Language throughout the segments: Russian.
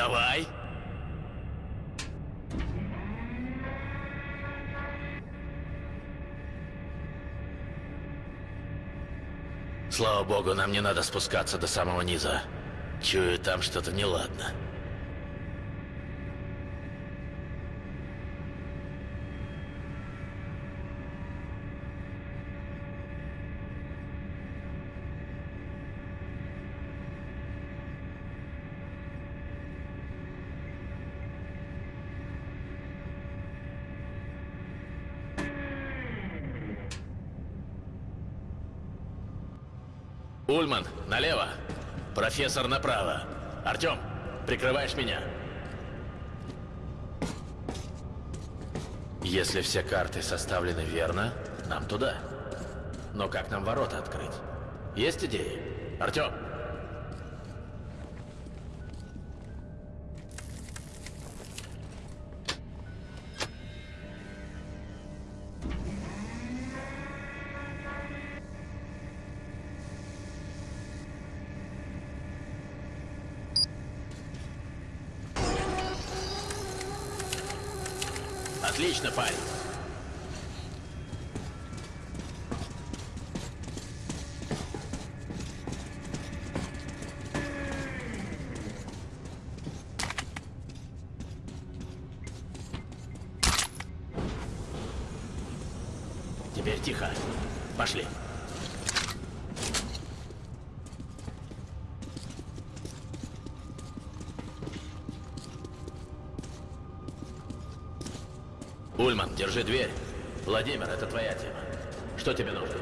Давай. Слава богу, нам не надо спускаться до самого низа. Чую, там что-то неладно. Ульман, налево. Профессор направо. Артем, прикрываешь меня? Если все карты составлены верно, нам туда. Но как нам ворота открыть? Есть идеи? Артем! Отлично, парень. Теперь тихо. Пошли. Ульман, держи дверь. Владимир, это твоя тема. Что тебе нужно?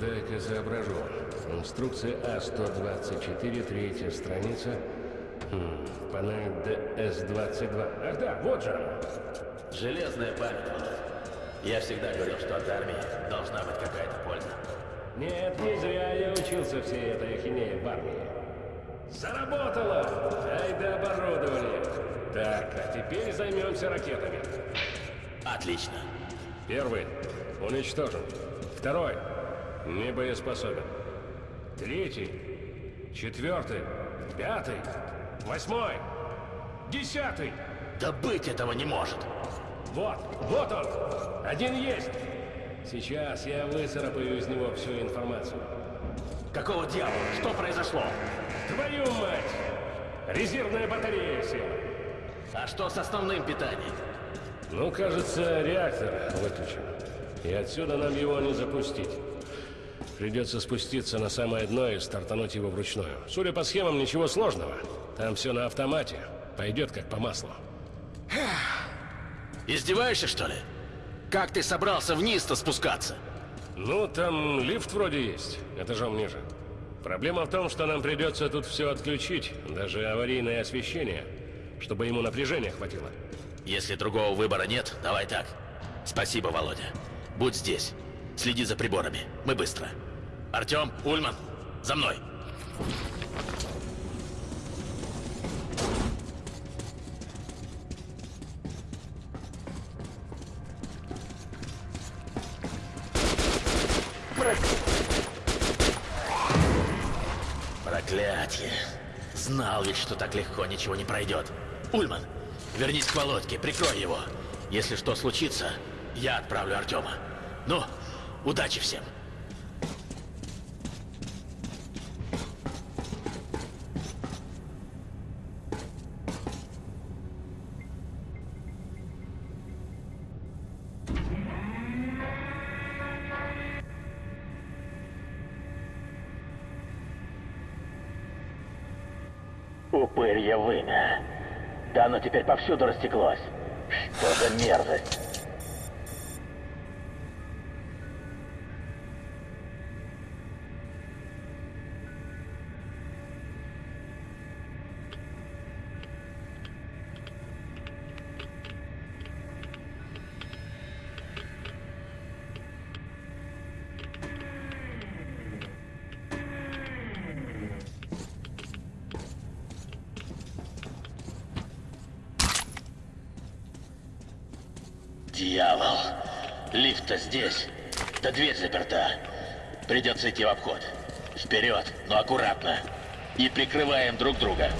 Дай-ка соображу. Инструкция А-124, третья страница. Хм, панель ДС-22. Ах да, вот же она. Железная память. Я всегда говорил, что от армии должна быть какая-то польза. Нет, не зря я учился всей этой ахинеи в армии. Заработало! Ай да оборудование! Так, а теперь займемся ракетами. Отлично. Первый уничтожен. Второй не боеспособен. Третий, четвертый, пятый, восьмой, десятый. Да быть этого не может. Вот, вот он. Один есть. Сейчас я выцарапаю из него всю информацию. Какого дьявола? Что произошло? Твою мать! Резервная батарея села. А что с основным питанием? Ну, кажется, реактор выключен. И отсюда нам его не запустить. Придется спуститься на самое дно и стартануть его вручную. Судя по схемам, ничего сложного. Там все на автомате. Пойдет как по маслу. Издеваешься, что ли? Как ты собрался вниз-то спускаться? Ну, там лифт вроде есть. Этажом ниже. Проблема в том, что нам придется тут все отключить, даже аварийное освещение, чтобы ему напряжения хватило. Если другого выбора нет, давай так. Спасибо, Володя. Будь здесь. Следи за приборами. Мы быстро. Артем, Ульман, за мной. Проклятие. Знал ведь, что так легко ничего не пройдет. Ульман, вернись к Володьке, прикрой его. Если что случится, я отправлю Артема. Ну, удачи всем. Теперь повсюду растеклось. Что за мерзость? Да дверь заперта. Придется идти в обход. Вперед, но аккуратно. И прикрываем друг друга.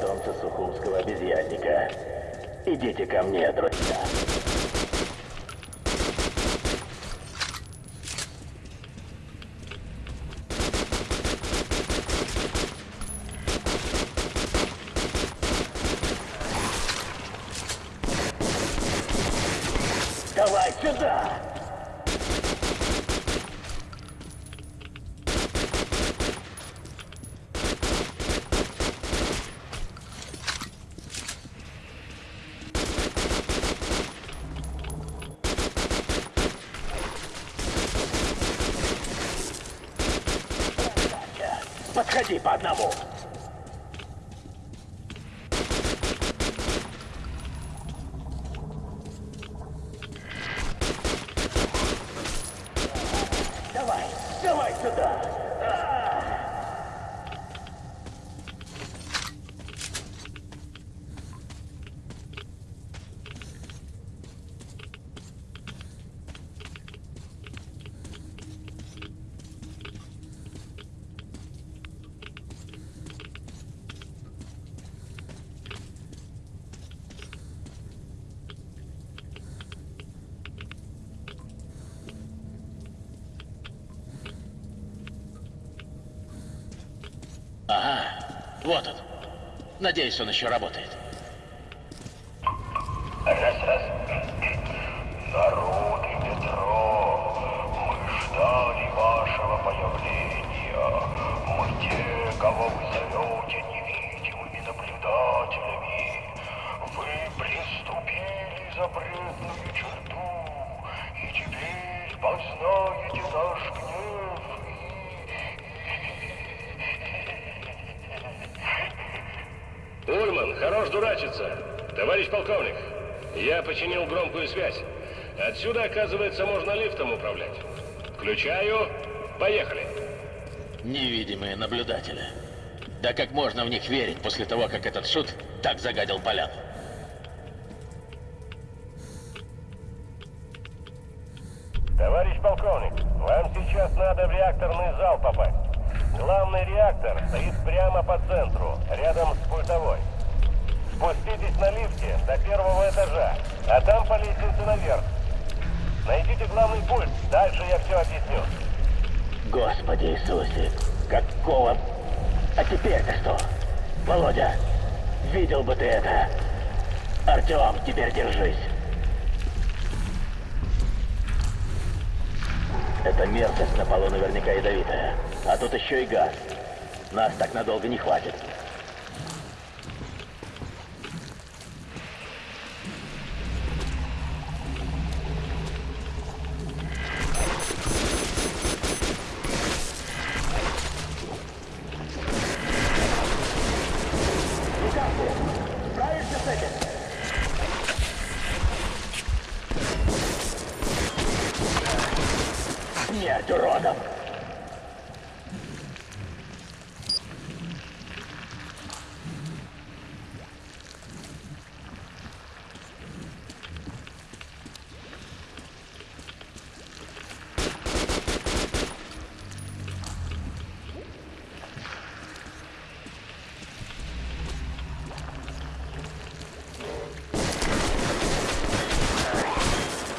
солнце сухумского обезьянника. Идите ко мне, друзья. Давай сюда! Подходи по одному. Давай, давай сюда. Ага, вот он. Надеюсь, он еще работает. В них верить после того, как этот шут так загадил поляну? Товарищ полковник, вам сейчас надо в реакторный зал попасть. Главный реактор стоит прямо по центру, рядом с пультовой. Спуститесь на лифте до первого этажа, а там по лестнице наверх. Найдите главный пульт, дальше я все объясню. Господи Иисусе, какого... А теперь-то что? Володя, видел бы ты это. Артем, теперь держись. Эта мерзость на полу наверняка ядовитая. А тут еще и газ. Нас так надолго не хватит. Справишься с этим? Смерть уродом!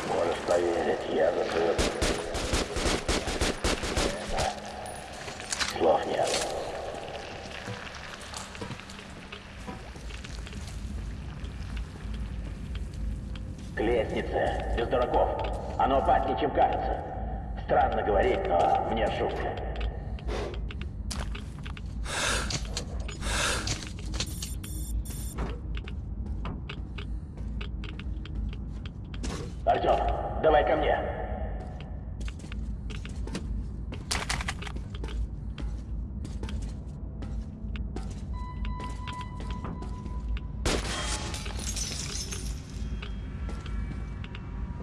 Можешь поверить, я за свое... Слов нет. К лестнице, без дураков. Оно опаснее, чем кажется. Странно говорить, но мне шутка. Артем, давай ко мне.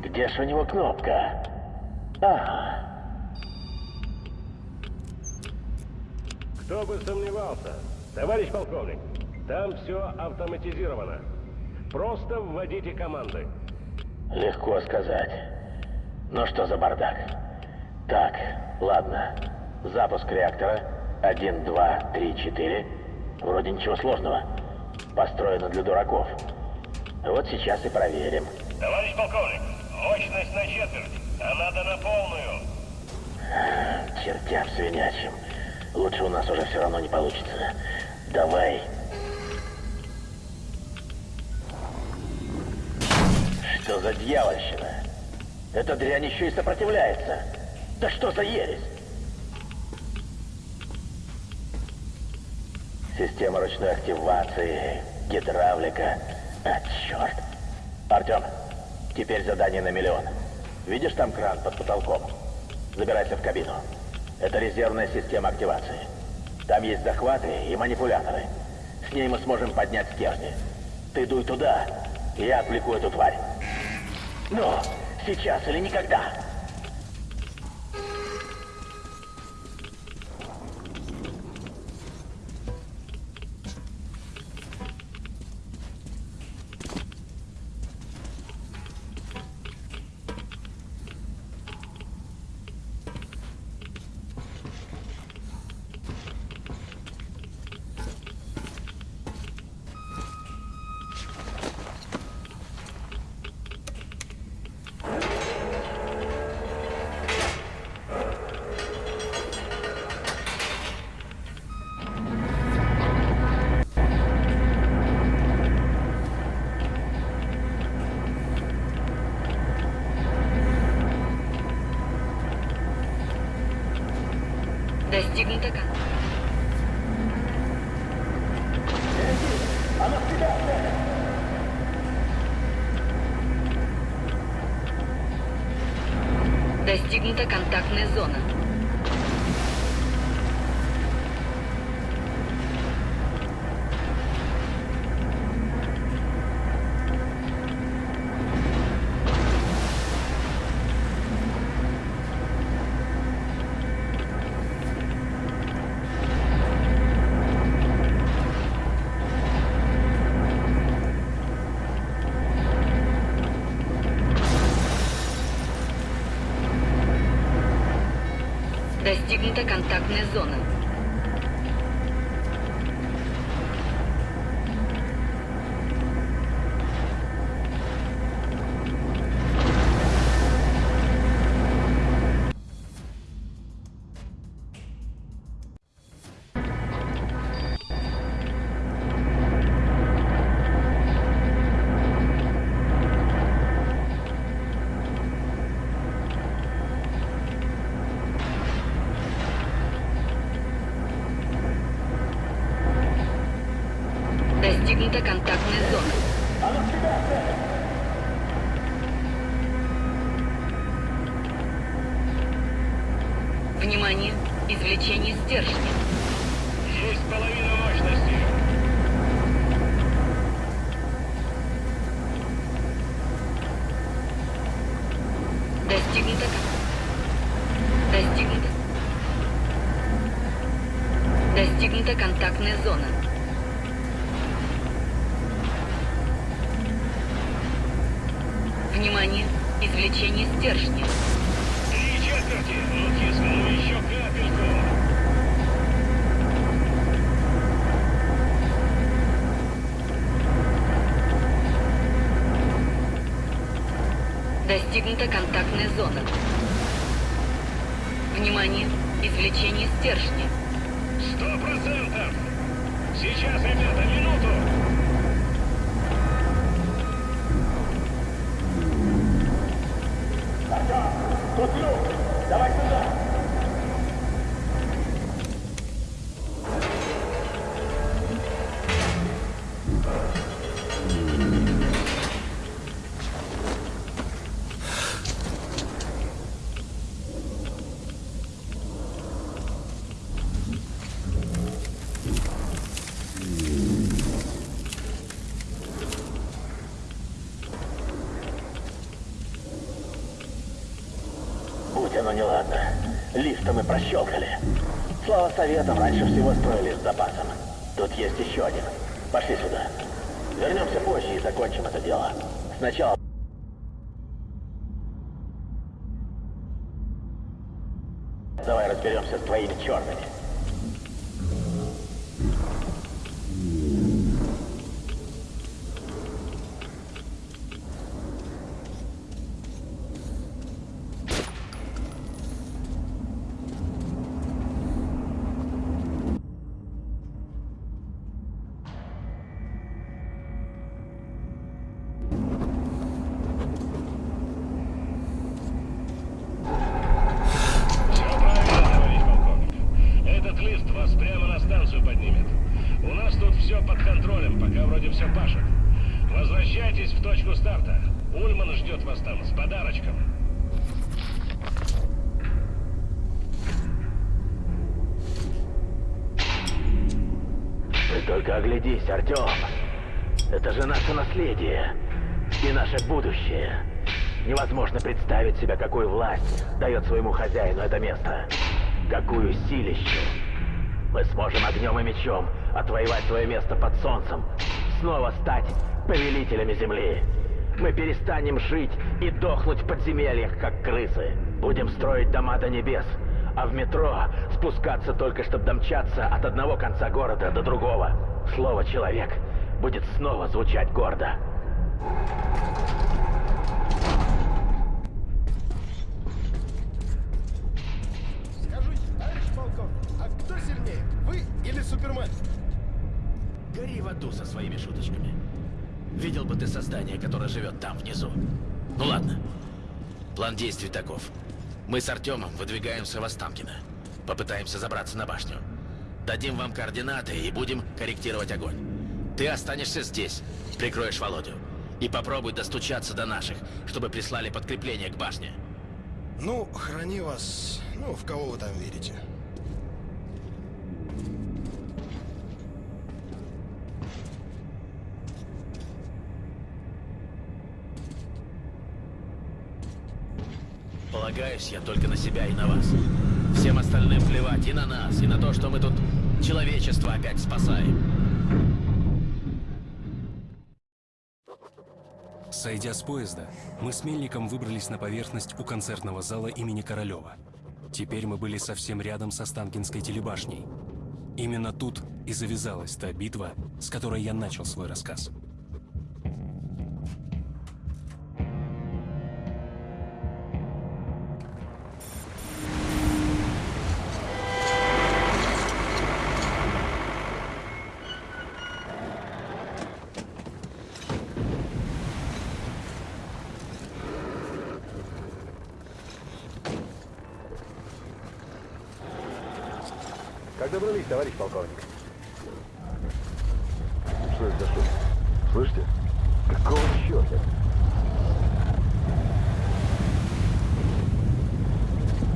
Где ж у него кнопка? Ага. Кто бы сомневался. Товарищ полковник, там все автоматизировано. Просто вводите команды. Легко сказать. Ну что за бардак? Так, ладно. Запуск реактора. Один, два, три, четыре. Вроде ничего сложного. построена для дураков. Вот сейчас и проверим. Товарищ полковник, мощность на четверть, а надо на полную. Чертям свинячим. Лучше у нас уже все равно не получится. Давай. Что за дьявольщина? Эта дрянь еще и сопротивляется. Да что за ересь? Система ручной активации, гидравлика. А, черт. Артем, теперь задание на миллион. Видишь там кран под потолком? Забирайся в кабину. Это резервная система активации. Там есть захваты и манипуляторы. С ней мы сможем поднять стержни. Ты дуй туда, и я отвлеку эту тварь. Ну, сейчас или никогда. Достигнута контактная зона. Достигнута контактная зона. Достигнута контактная зона. Внимание! Извлечение стержня. Есть половина мощности. Достигнута. кон- Достигнута. Достигнута контактная зона. Стержня. Сто процентов. Сейчас, ребята, минуту. Тут люк! Давай сюда! Слава советам, раньше всего строили с запасом. Тут есть еще один. Пошли сюда. Вернемся позже и закончим это дело. Сначала... Давай разберемся с твоими черными. Пока вроде все пашет. Возвращайтесь в точку старта. Ульман ждет вас там с подарочком. Ты только оглядись, Артем. Это же наше наследие и наше будущее. Невозможно представить себе, какую власть дает своему хозяину это место. Какую силищу. Мы сможем огнем и мечом отвоевать свое место под солнцем. Снова стать повелителями земли. Мы перестанем жить и дохнуть в подземельях, как крысы. Будем строить дома до небес, а в метро спускаться только, чтобы домчаться от одного конца города до другого. Слово «человек» будет снова звучать гордо. Скажите, товарищ полковник, а кто сильнее, вы или Супермен? Гори в аду со своими шуточками. Видел бы ты создание, которое живет там внизу. Ну ладно. План действий таков. Мы с Артемом выдвигаемся в Останкино. Попытаемся забраться на башню. Дадим вам координаты и будем корректировать огонь. Ты останешься здесь, прикроешь Володю. И попробуй достучаться до наших, чтобы прислали подкрепление к башне. Ну, храни вас, ну, в кого вы там верите. Полагаюсь я только на себя и на вас. Всем остальным плевать и на нас, и на то, что мы тут человечество опять спасаем. Сойдя с поезда, мы с Мельником выбрались на поверхность у концертного зала имени Королева. Теперь мы были совсем рядом со Останкинской телебашней. Именно тут и завязалась та битва, с которой я начал свой рассказ. Как добрались, товарищ полковник? Что это за шум? Слышите? Какого черта?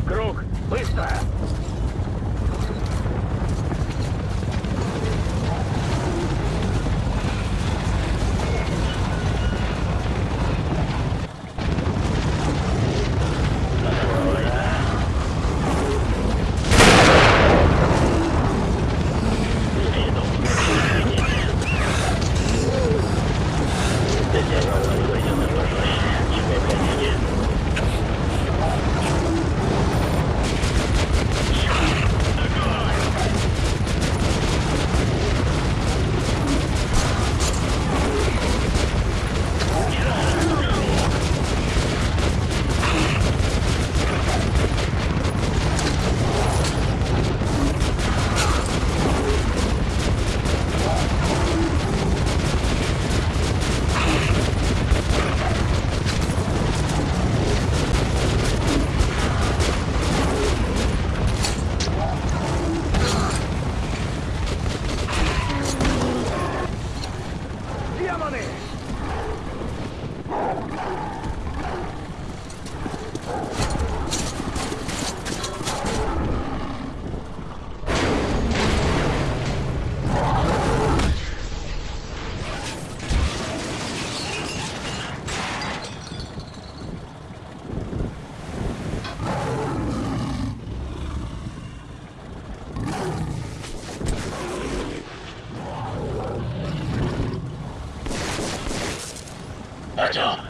Круг! Быстро! Артем,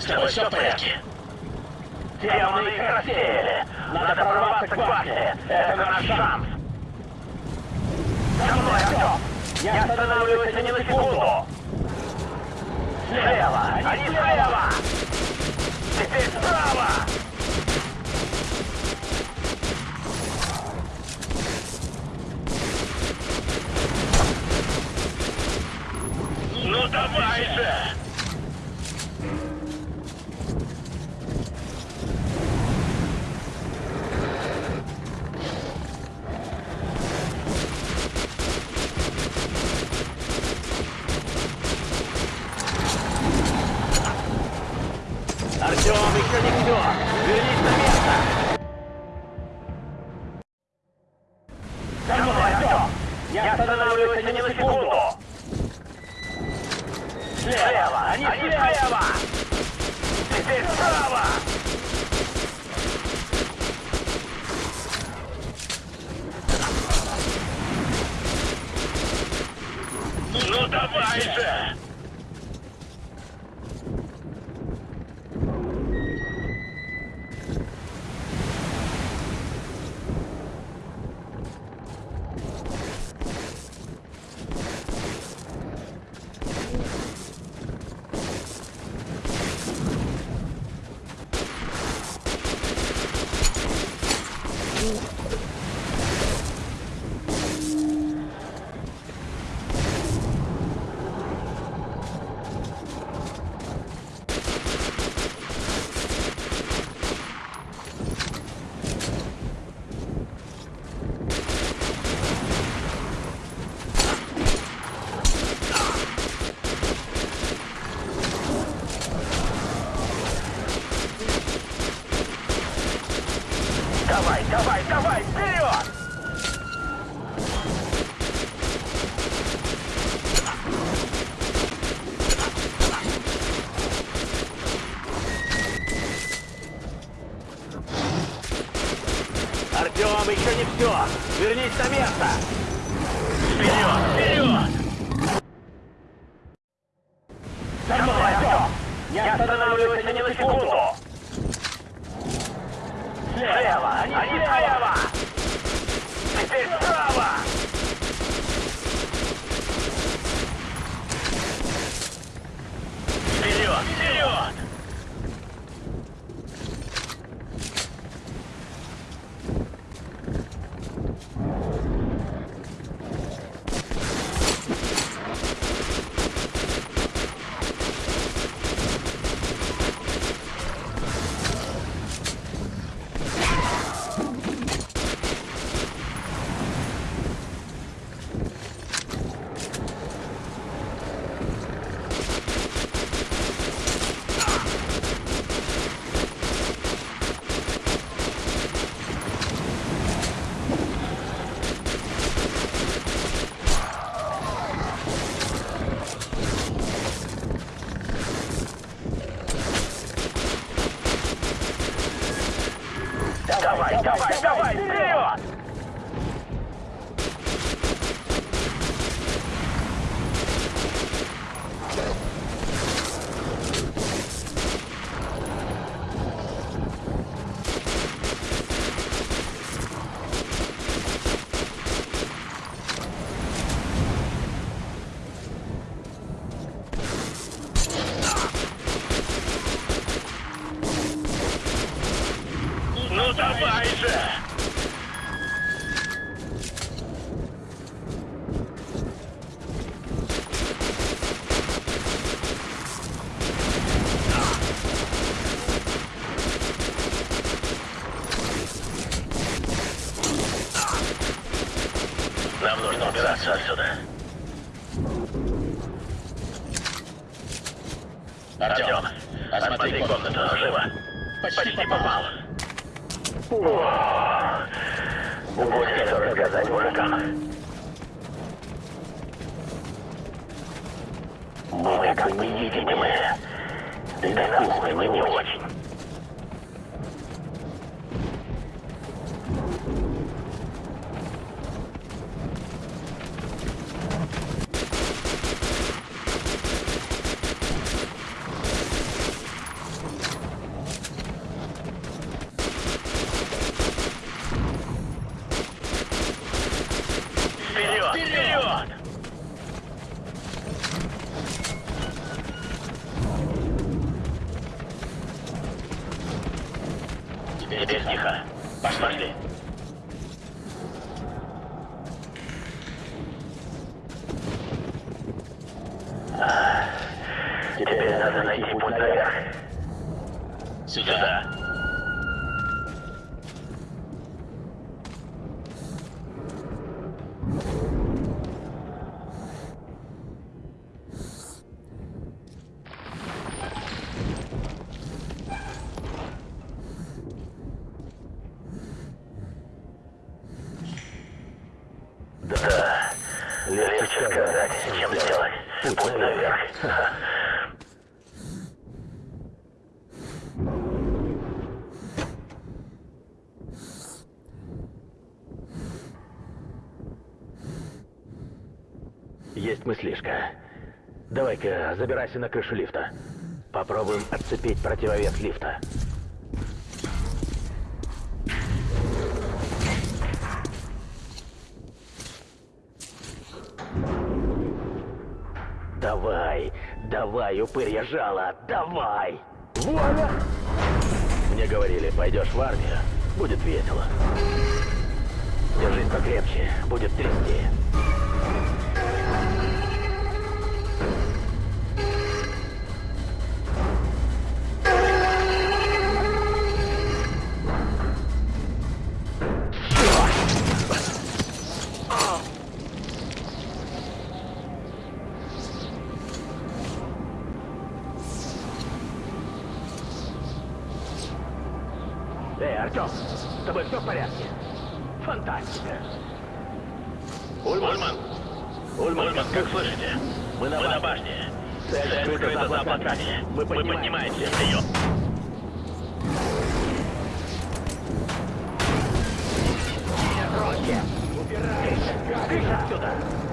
с тобой все в порядке? Демоны их рассеяли! Надо прорваться к башне! Это наш шанс! За мной, Артем! Не останавливайся ни на секунду! Слева! Они слева! Артем и Каликтер. Вернись на место. Давай, давай, давай, вперед! Артем, еще не все! Вернись на место! Вперед, вперед! как бы невидимым. Да и на кухне не очень. Есть мыслишка. Давай-ка, забирайся на крышу лифта. Попробуем отцепить противовес лифта. Давай, давай, упырья жало, давай! Вуаля! Мне говорили, пойдешь в армию, будет весело. Держись покрепче, будет трясти. Рокки! Убирайся! Кыш отсюда!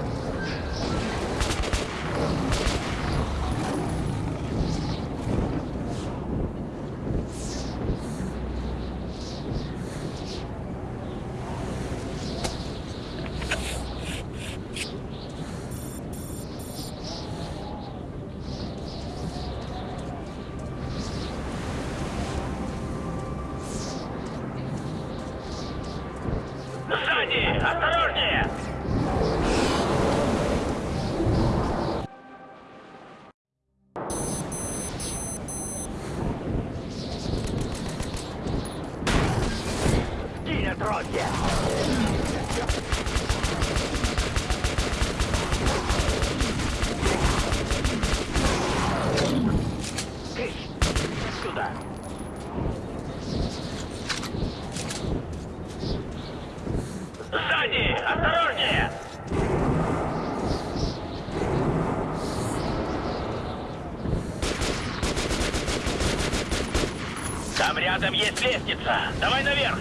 Лестница. Давай наверх.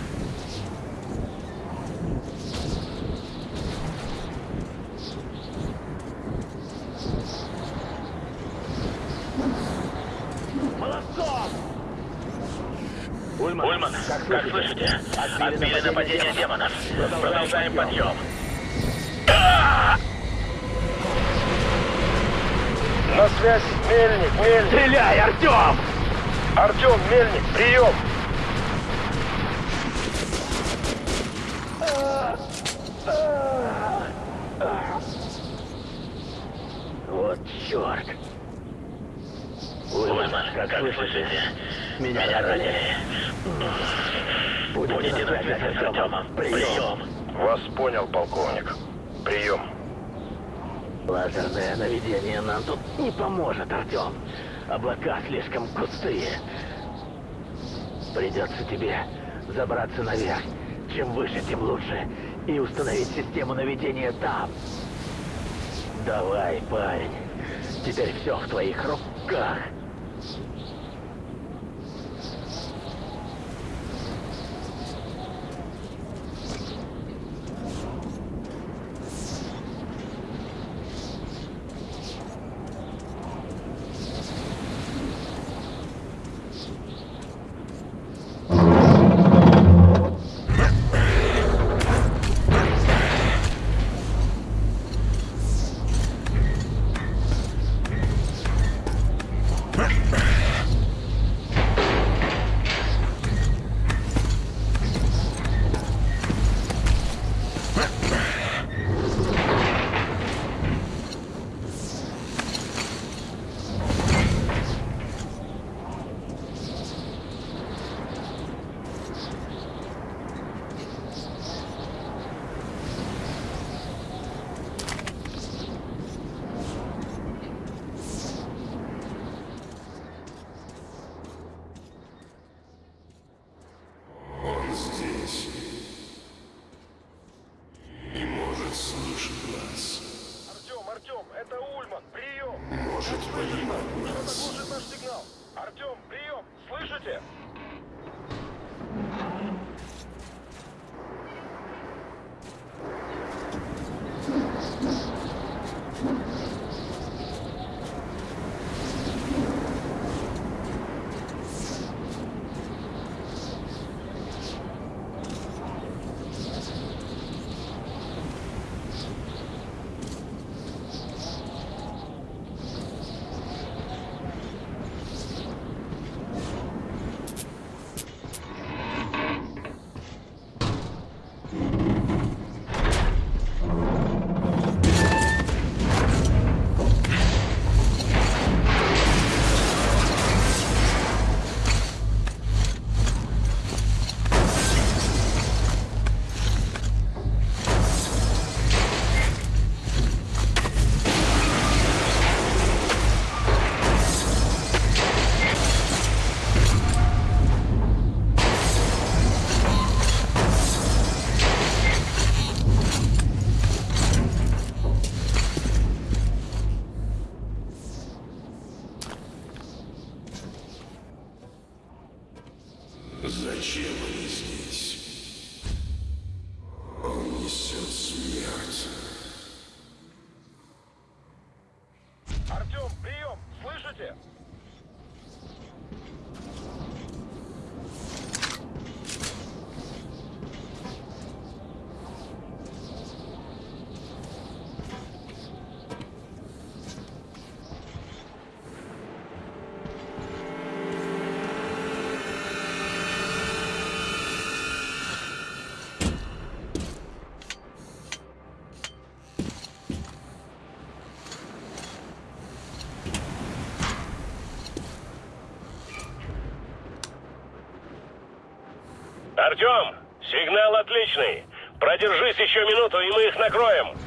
Молодцом! Ульман, Ульман, как слышите? Отбили нападение демонов. Продолжаем подъем. На связь, Мельник, Мельник. Стреляй, Артем! Артем, Мельник, прием. Вот черт! Ульман, как слышите? Меня ранили. Будете на связи с Артемом. Прием. Вас понял, полковник. Прием. Лазерное наведение нам тут не поможет, Артем. Облака слишком густые. Придется тебе забраться наверх. Чем выше, тем лучше. И установить систему наведения там. Давай, парень. Теперь все в твоих руках. Артем, сигнал отличный. Продержись еще минуту, и мы их накроем.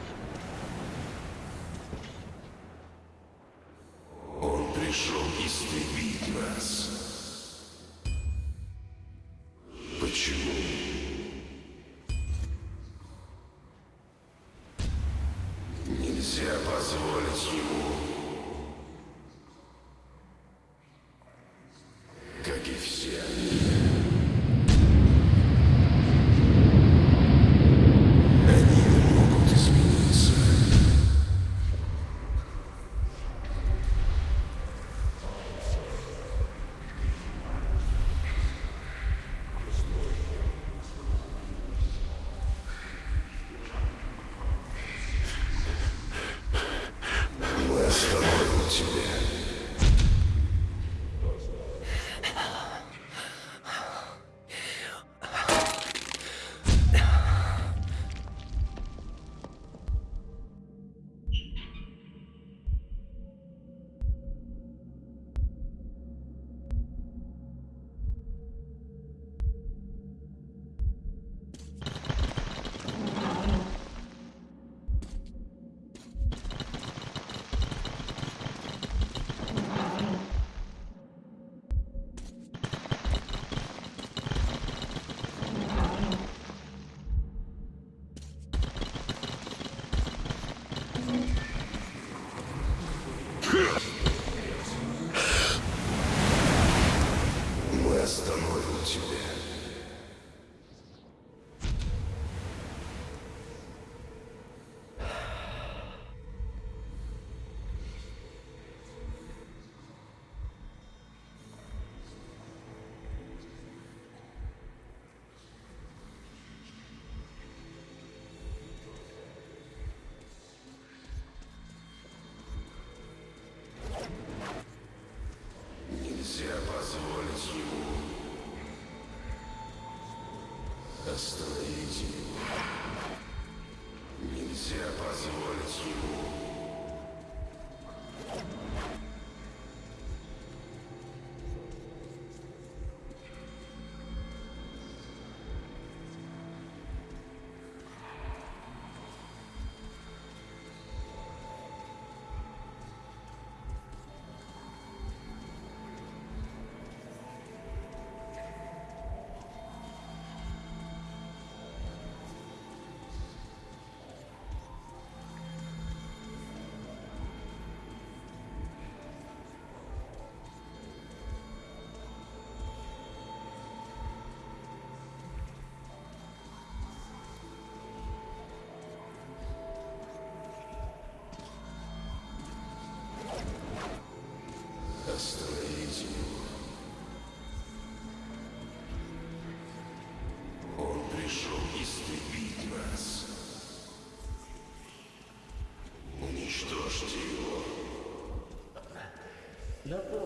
Остановите его. Нельзя позволить ему Não,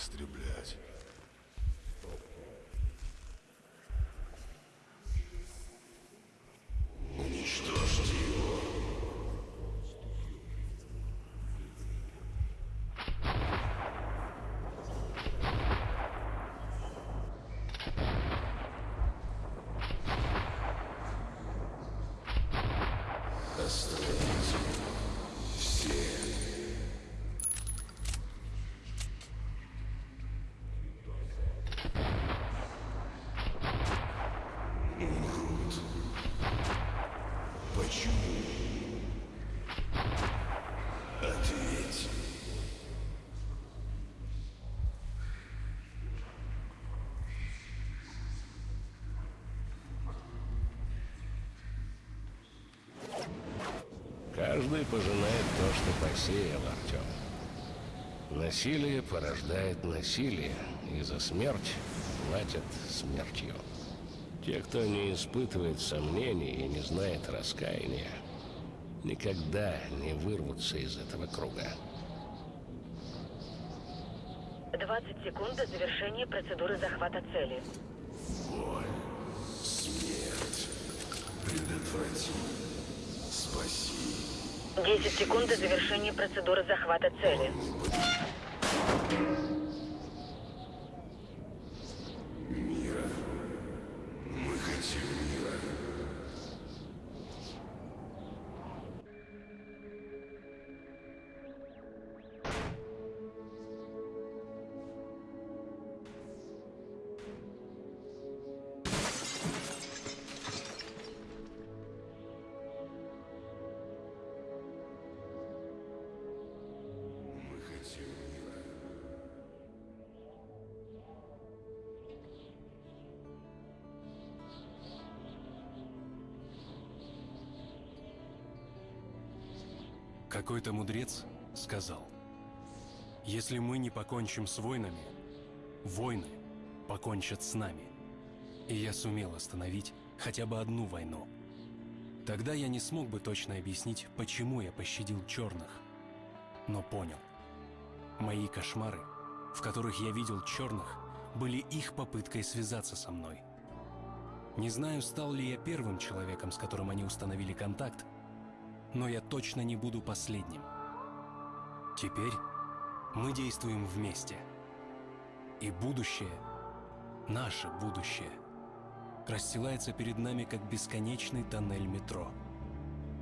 истреблять. Каждый пожинает то, что посеял, Артем. Насилие порождает насилие, и за смерть платят смертью. Те, кто не испытывает сомнений и не знает раскаяния, никогда не вырвутся из этого круга. 20 секунд до завершения процедуры захвата цели. Боль, смерть. Предотврати. Спаси. 10 секунд до завершения процедуры захвата цели. Какой-то мудрец сказал, если мы не покончим с войнами, войны покончат с нами. И я сумел остановить хотя бы одну войну. Тогда я не смог бы точно объяснить, почему я пощадил черных. Но понял. Мои кошмары, в которых я видел черных, были их попыткой связаться со мной. Не знаю, стал ли я первым человеком, с которым они установили контакт, но я точно не буду последним. Теперь мы действуем вместе. И будущее, наше будущее, расстилается перед нами как бесконечный тоннель метро.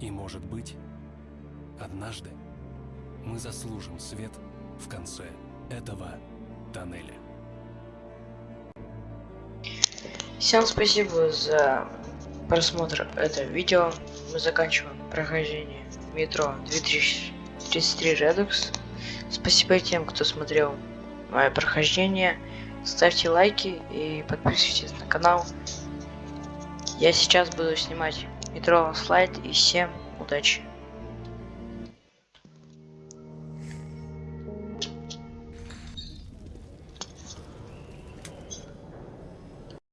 И, может быть, однажды мы заслужим свет в конце этого тоннеля. Всем спасибо за просмотр этого видео. Мы заканчиваем прохождение метро 2033 Redux. Спасибо тем, кто смотрел мое прохождение. Ставьте лайки и подписывайтесь на канал. Я сейчас буду снимать метро слайд и всем удачи.